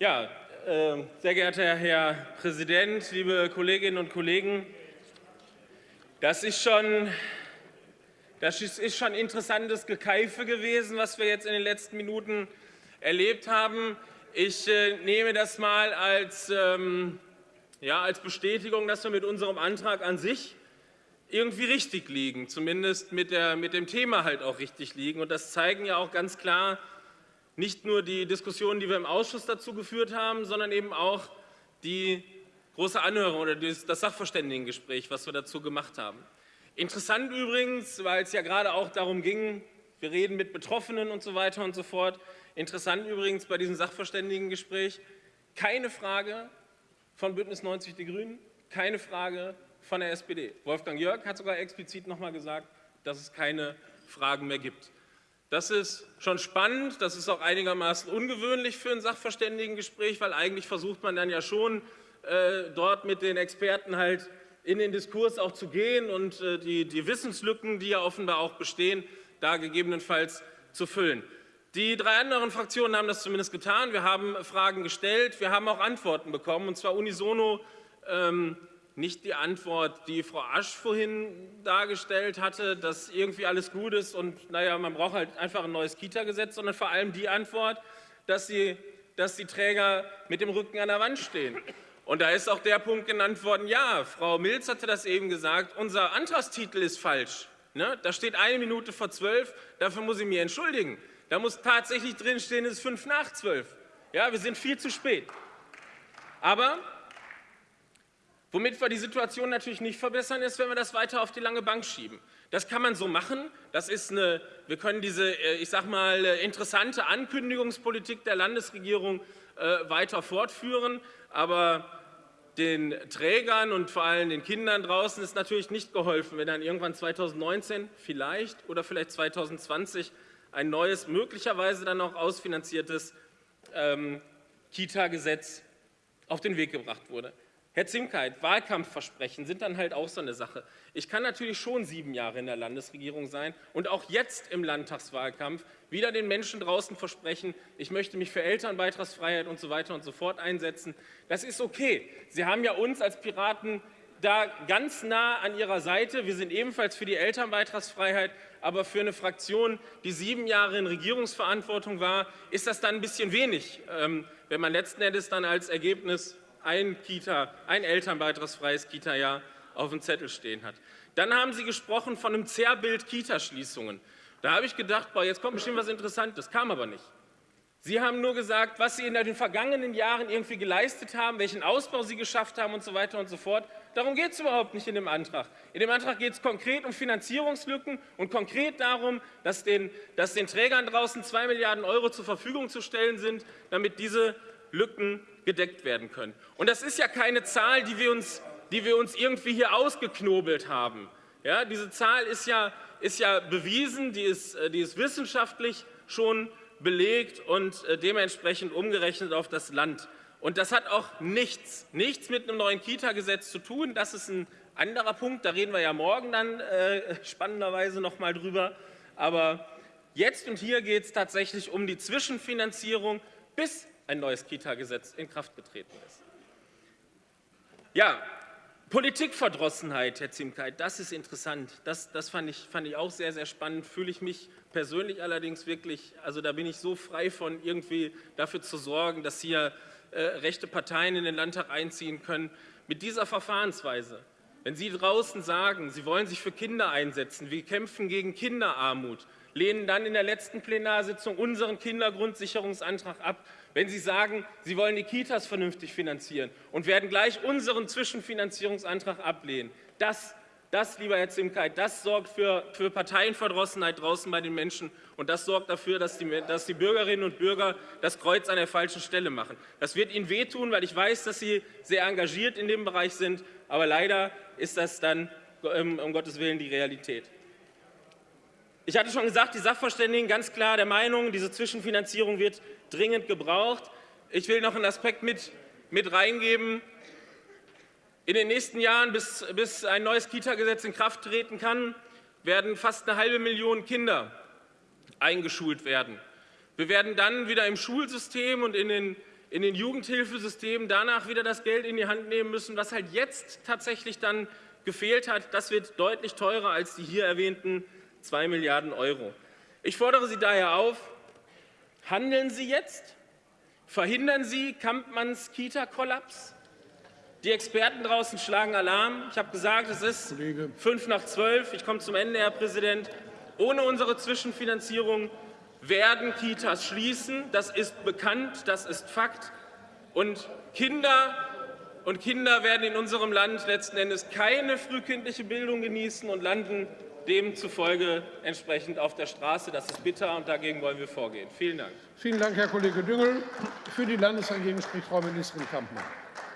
Ja, äh, sehr geehrter Herr Präsident, liebe Kolleginnen und Kollegen, das ist schon das ist schon interessantes Gekeife gewesen, was wir jetzt in den letzten Minuten erlebt haben. Ich äh, nehme das mal als, ähm, ja, als Bestätigung, dass wir mit unserem Antrag an sich irgendwie richtig liegen, zumindest mit, der, mit dem Thema halt auch richtig liegen. Und das zeigen ja auch ganz klar nicht nur die Diskussionen, die wir im Ausschuss dazu geführt haben, sondern eben auch die große Anhörung oder das Sachverständigengespräch, was wir dazu gemacht haben. Interessant übrigens, weil es ja gerade auch darum ging, wir reden mit Betroffenen und so weiter und so fort. Interessant übrigens bei diesem Sachverständigengespräch, keine Frage von Bündnis 90 Die Grünen, keine Frage von der SPD. Wolfgang Jörg hat sogar explizit nochmal gesagt, dass es keine Fragen mehr gibt. Das ist schon spannend, das ist auch einigermaßen ungewöhnlich für ein Sachverständigengespräch, weil eigentlich versucht man dann ja schon, äh, dort mit den Experten halt in den Diskurs auch zu gehen und äh, die, die Wissenslücken, die ja offenbar auch bestehen, da gegebenenfalls zu füllen. Die drei anderen Fraktionen haben das zumindest getan. Wir haben Fragen gestellt, wir haben auch Antworten bekommen, und zwar unisono ähm, nicht die Antwort, die Frau Asch vorhin dargestellt hatte, dass irgendwie alles gut ist und naja, man braucht halt einfach ein neues Kita-Gesetz, sondern vor allem die Antwort, dass, sie, dass die Träger mit dem Rücken an der Wand stehen. Und da ist auch der Punkt genannt worden, ja, Frau Milz hatte das eben gesagt, unser Antragstitel ist falsch. Ne? Da steht eine Minute vor zwölf, dafür muss ich mich entschuldigen. Da muss tatsächlich drinstehen, es ist fünf nach zwölf. Ja, wir sind viel zu spät. Aber womit wir die Situation natürlich nicht verbessern, ist, wenn wir das weiter auf die lange Bank schieben. Das kann man so machen. Das ist eine, wir können diese, äh, ich sag mal, äh, interessante Ankündigungspolitik der Landesregierung äh, weiter fortführen. Aber den Trägern und vor allem den Kindern draußen ist natürlich nicht geholfen, wenn dann irgendwann 2019 vielleicht oder vielleicht 2020 ein neues, möglicherweise dann auch ausfinanziertes ähm, Kita-Gesetz auf den Weg gebracht wurde. Herr Zimkeit, Wahlkampfversprechen sind dann halt auch so eine Sache. Ich kann natürlich schon sieben Jahre in der Landesregierung sein und auch jetzt im Landtagswahlkampf wieder den Menschen draußen versprechen, ich möchte mich für Elternbeitragsfreiheit und so weiter und so fort einsetzen. Das ist okay. Sie haben ja uns als Piraten da ganz nah an Ihrer Seite. Wir sind ebenfalls für die Elternbeitragsfreiheit, aber für eine Fraktion, die sieben Jahre in Regierungsverantwortung war, ist das dann ein bisschen wenig, ähm, wenn man letzten Endes dann als Ergebnis ein, Kita, ein elternbeitragsfreies Kita-Jahr auf dem Zettel stehen hat. Dann haben Sie gesprochen von einem Zerrbild Kitaschließungen. Da habe ich gedacht, boah, jetzt kommt bestimmt was Interessantes, kam aber nicht. Sie haben nur gesagt, was Sie in den vergangenen Jahren irgendwie geleistet haben, welchen Ausbau Sie geschafft haben und so weiter und so fort. Darum geht es überhaupt nicht in dem Antrag. In dem Antrag geht es konkret um Finanzierungslücken und konkret darum, dass den, dass den Trägern draußen 2 Milliarden Euro zur Verfügung zu stellen sind, damit diese Lücken gedeckt werden können. Und das ist ja keine Zahl, die wir uns, die wir uns irgendwie hier ausgeknobelt haben. Ja, diese Zahl ist ja, ist ja bewiesen, die ist, äh, die ist wissenschaftlich schon belegt und äh, dementsprechend umgerechnet auf das Land. Und das hat auch nichts, nichts mit einem neuen Kita-Gesetz zu tun. Das ist ein anderer Punkt, da reden wir ja morgen dann äh, spannenderweise noch mal drüber. Aber jetzt und hier geht es tatsächlich um die Zwischenfinanzierung bis ein neues Kita-Gesetz in Kraft getreten ist. Ja, Politikverdrossenheit, Herr Zimkeit, das ist interessant. Das, das fand, ich, fand ich auch sehr, sehr spannend. Fühle ich mich persönlich allerdings wirklich, also da bin ich so frei von, irgendwie dafür zu sorgen, dass hier äh, rechte Parteien in den Landtag einziehen können. Mit dieser Verfahrensweise, wenn Sie draußen sagen, Sie wollen sich für Kinder einsetzen, wir kämpfen gegen Kinderarmut, lehnen dann in der letzten Plenarsitzung unseren Kindergrundsicherungsantrag ab, wenn Sie sagen, Sie wollen die Kitas vernünftig finanzieren und werden gleich unseren Zwischenfinanzierungsantrag ablehnen. Das, das lieber Herr Zimkeit, das sorgt für, für Parteienverdrossenheit draußen bei den Menschen und das sorgt dafür, dass die, dass die Bürgerinnen und Bürger das Kreuz an der falschen Stelle machen. Das wird Ihnen wehtun, weil ich weiß, dass Sie sehr engagiert in dem Bereich sind, aber leider ist das dann ähm, um Gottes Willen die Realität. Ich hatte schon gesagt, die Sachverständigen ganz klar der Meinung, diese Zwischenfinanzierung wird dringend gebraucht. Ich will noch einen Aspekt mit, mit reingeben. In den nächsten Jahren, bis, bis ein neues Kita-Gesetz in Kraft treten kann, werden fast eine halbe Million Kinder eingeschult werden. Wir werden dann wieder im Schulsystem und in den, in den Jugendhilfesystemen danach wieder das Geld in die Hand nehmen müssen, was halt jetzt tatsächlich dann gefehlt hat. Das wird deutlich teurer als die hier erwähnten 2 Milliarden Euro. Ich fordere Sie daher auf, handeln Sie jetzt, verhindern Sie Kampmanns Kita-Kollaps. Die Experten draußen schlagen Alarm. Ich habe gesagt, es ist Kollege. fünf nach zwölf. Ich komme zum Ende, Herr Präsident. Ohne unsere Zwischenfinanzierung werden Kitas schließen. Das ist bekannt, das ist Fakt. Und Kinder und Kinder werden in unserem Land letzten Endes keine frühkindliche Bildung genießen und landen demzufolge entsprechend auf der Straße. Das ist bitter, und dagegen wollen wir vorgehen. Vielen Dank. Vielen Dank, Herr Kollege Düngel. Für die Landesregierung spricht Frau Ministerin Kampmann.